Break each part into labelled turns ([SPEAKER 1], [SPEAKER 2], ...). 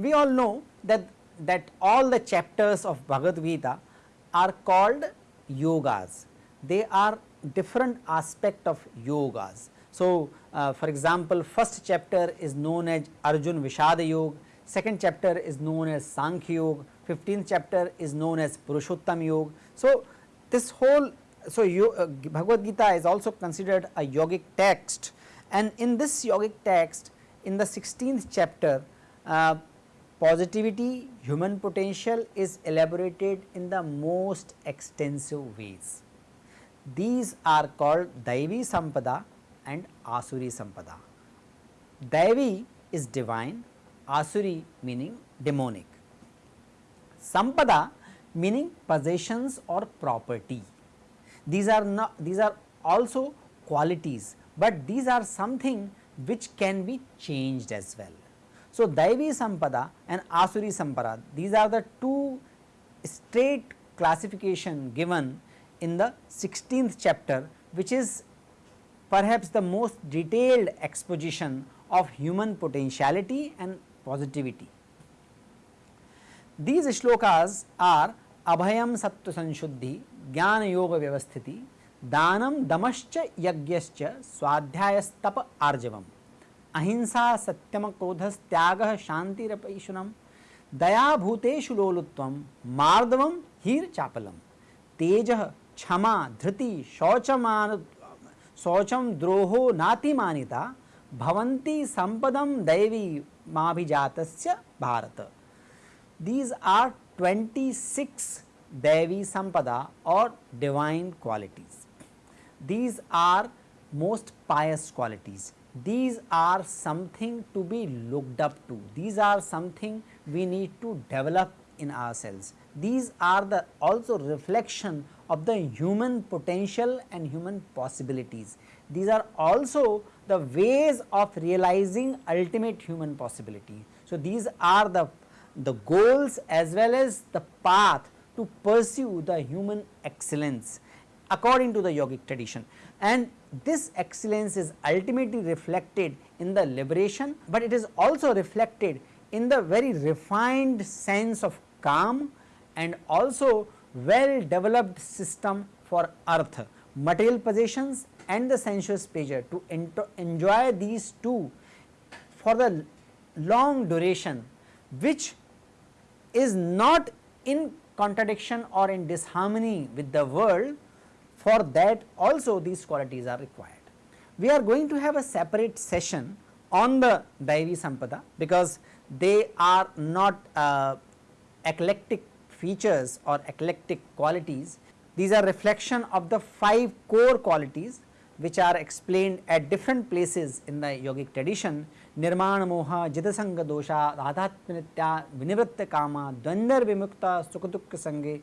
[SPEAKER 1] We all know that, that all the chapters of Bhagavad Gita are called yogas. They are different aspect of yogas. So, uh, for example, first chapter is known as Arjun Vishada Yoga, second chapter is known as Sankhya Yoga, 15th chapter is known as Purushottam Yoga. So, this whole so you, uh, Bhagavad Gita is also considered a yogic text and in this yogic text in the 16th chapter uh, positivity human potential is elaborated in the most extensive ways. These are called Daivi Sampada and Asuri Sampada. Daivi is divine, Asuri meaning demonic. Sampada meaning possessions or property. These are not these are also qualities, but these are something which can be changed as well. So, Daivi Sampada and Asuri Sampada these are the two straight classification given in the 16th chapter which is perhaps the most detailed exposition of human potentiality and positivity. These shlokas are Abhayam Sattva Sanshuddhi, Jnana Yoga Vyavasthiti, Danam Damascha Yagyascha Swadhyayastapa Arjavam, Ahinsa Satyam Krodhas Tyaga Shanti Rapaishunam, Daya Bhuteshu Lolutvam, Mardavam Hir Chapalam, Tejah Chama Dhriti Shauchaman शौचम द्रोहो नातिमानिता, भवन्ति संपदम दैवी माभिजात Bharat. These are twenty six दैवी संपदा or divine qualities these are most pious qualities these are something to be looked up to these are something we need to develop in ourselves these are the also reflection of the human potential and human possibilities. These are also the ways of realizing ultimate human possibility. So, these are the, the goals as well as the path to pursue the human excellence according to the yogic tradition and this excellence is ultimately reflected in the liberation, but it is also reflected in the very refined sense of calm and also well developed system for earth, material possessions and the sensuous pleasure to enjoy these two for the long duration which is not in contradiction or in disharmony with the world for that also these qualities are required. We are going to have a separate session on the Daivi Sampada because they are not uh, eclectic features or eclectic qualities. These are reflection of the 5 core qualities which are explained at different places in the yogic tradition nirmana moha jidasanga dosha radhatmanitya vinivritta kama dvandar vimukta sukadukka sange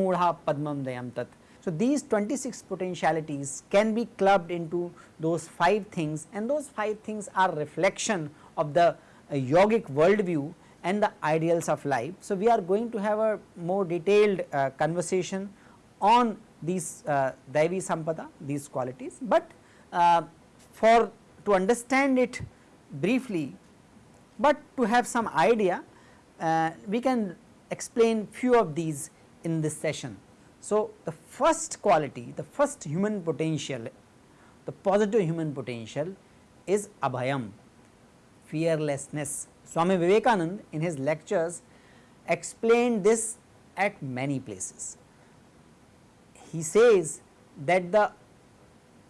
[SPEAKER 1] moodha padmam dayam tat. So, these 26 potentialities can be clubbed into those 5 things and those 5 things are reflection of the uh, yogic worldview and the ideals of life. So, we are going to have a more detailed uh, conversation on these uh, Daivi Sampada, these qualities, but uh, for to understand it briefly, but to have some idea, uh, we can explain few of these in this session. So, the first quality, the first human potential, the positive human potential is abhayam, fearlessness Swami Vivekanand in his lectures explained this at many places. He says that the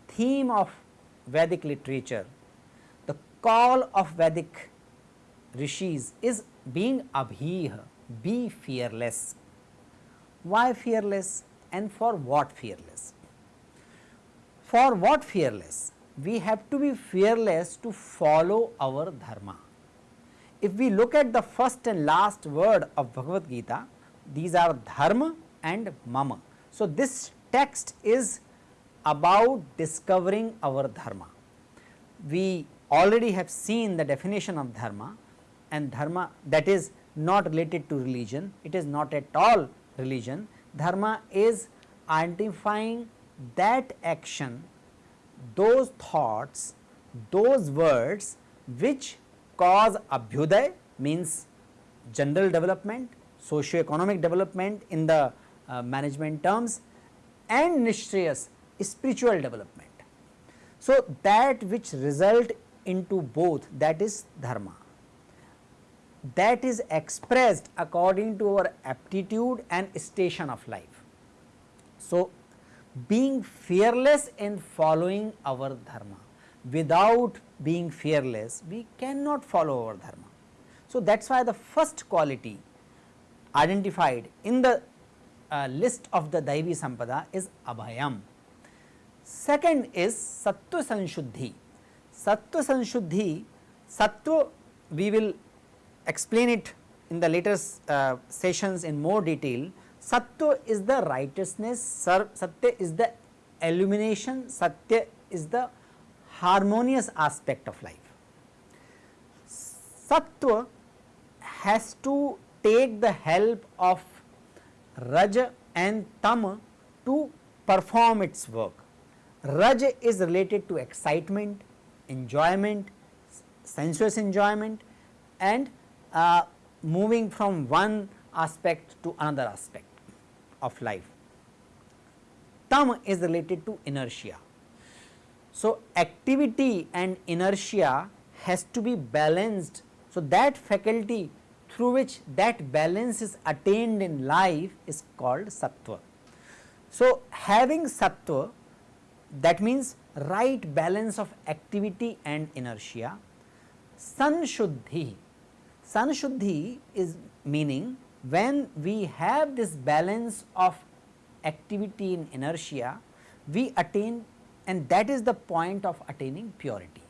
[SPEAKER 1] theme of Vedic literature, the call of Vedic rishis is being abhih, be fearless. Why fearless and for what fearless? For what fearless? We have to be fearless to follow our dharma if we look at the first and last word of Bhagavad Gita, these are dharma and mama. So, this text is about discovering our dharma. We already have seen the definition of dharma and dharma that is not related to religion, it is not at all religion. Dharma is identifying that action, those thoughts, those words which cause abhyuday means general development, socio-economic development in the uh, management terms and nishreyas spiritual development. So, that which result into both that is dharma that is expressed according to our aptitude and station of life. So, being fearless in following our dharma without being fearless we cannot follow our dharma. So, that is why the first quality identified in the uh, list of the Daivi Sampada is Abhayam. Second is Sattva Sanshuddhi. Sattva Sanshuddhi, Sattva we will explain it in the later uh, sessions in more detail. Sattva is the righteousness, Satya is the illumination, Satya is the harmonious aspect of life. Sattva has to take the help of Raj and Tam to perform its work. Raj is related to excitement, enjoyment, sensuous enjoyment and uh, moving from one aspect to another aspect of life. Tam is related to inertia. So, activity and inertia has to be balanced. So, that faculty through which that balance is attained in life is called sattva. So, having sattva that means right balance of activity and inertia, sanshuddhi Sanshuddhi is meaning when we have this balance of activity in inertia, we attain and that is the point of attaining purity.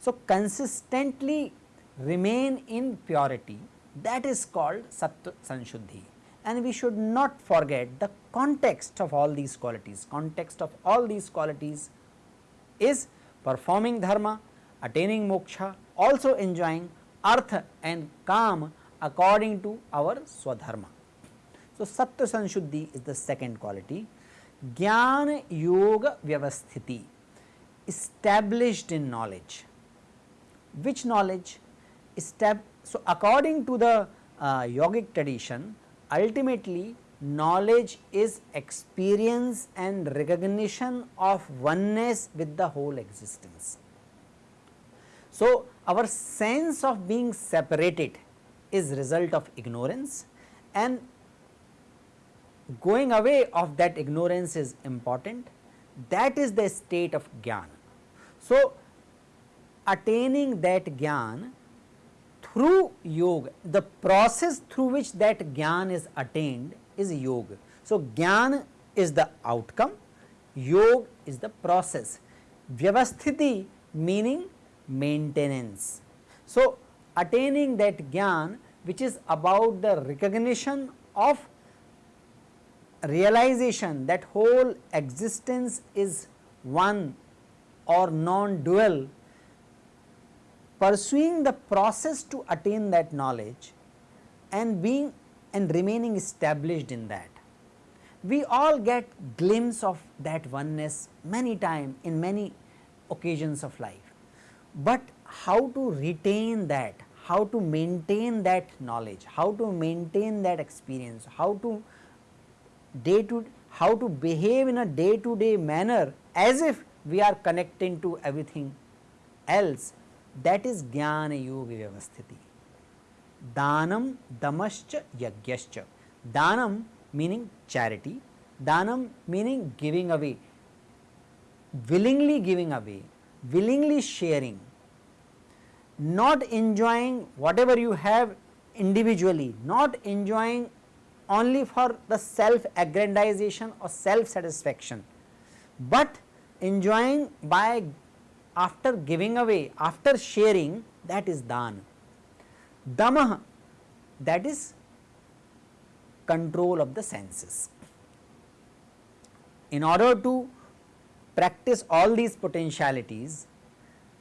[SPEAKER 1] So, consistently remain in purity that is called Sattva Sanshuddhi and we should not forget the context of all these qualities. Context of all these qualities is performing dharma, attaining moksha, also enjoying artha and kam according to our swadharma. So, sattva sanshuddhi is the second quality. Gyan yoga vyavasthiti established in knowledge. Which knowledge? Estab so, according to the uh, yogic tradition ultimately knowledge is experience and recognition of oneness with the whole existence. So, our sense of being separated is result of ignorance and going away of that ignorance is important that is the state of gyan. So, attaining that gyan through yoga the process through which that gyan is attained is yoga. So, gyan is the outcome yoga is the process vyavasthiti meaning maintenance. So, attaining that gyan which is about the recognition of realization that whole existence is one or non-dual pursuing the process to attain that knowledge and being and remaining established in that. We all get glimpse of that oneness many time in many occasions of life but how to retain that, how to maintain that knowledge, how to maintain that experience, how to day to how to behave in a day to day manner as if we are connecting to everything else. That is jnana yoga vyavasthiti. Danam damascha yagyascha. Danam meaning charity, danam meaning giving away, willingly giving away, willingly sharing, not enjoying whatever you have individually, not enjoying only for the self aggrandization or self satisfaction, but enjoying by after giving away, after sharing that is dan. Damah that is control of the senses. In order to practice all these potentialities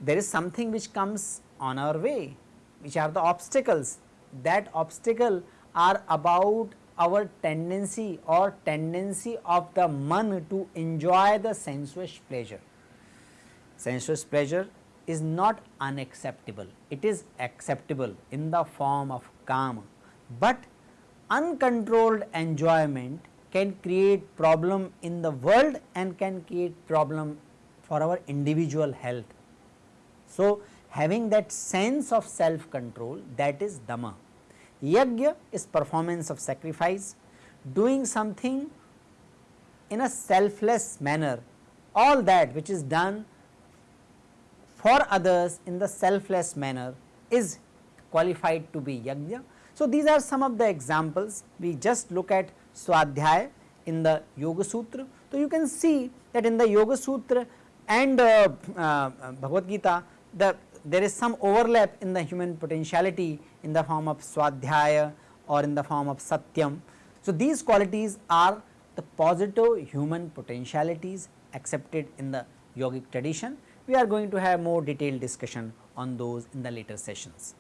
[SPEAKER 1] there is something which comes on our way, which are the obstacles. That obstacle are about our tendency or tendency of the man to enjoy the sensuous pleasure. Sensuous pleasure is not unacceptable, it is acceptable in the form of kama, but uncontrolled enjoyment can create problem in the world and can create problem for our individual health. So, having that sense of self control that is dhamma. Yajna is performance of sacrifice, doing something in a selfless manner, all that which is done for others in the selfless manner is qualified to be yajna. So, these are some of the examples we just look at Swadhyaya in the Yoga Sutra. So, you can see that in the Yoga Sutra and uh, uh, Bhagavad Gita the there is some overlap in the human potentiality in the form of Swadhyaya or in the form of Satyam. So, these qualities are the positive human potentialities accepted in the yogic tradition. We are going to have more detailed discussion on those in the later sessions.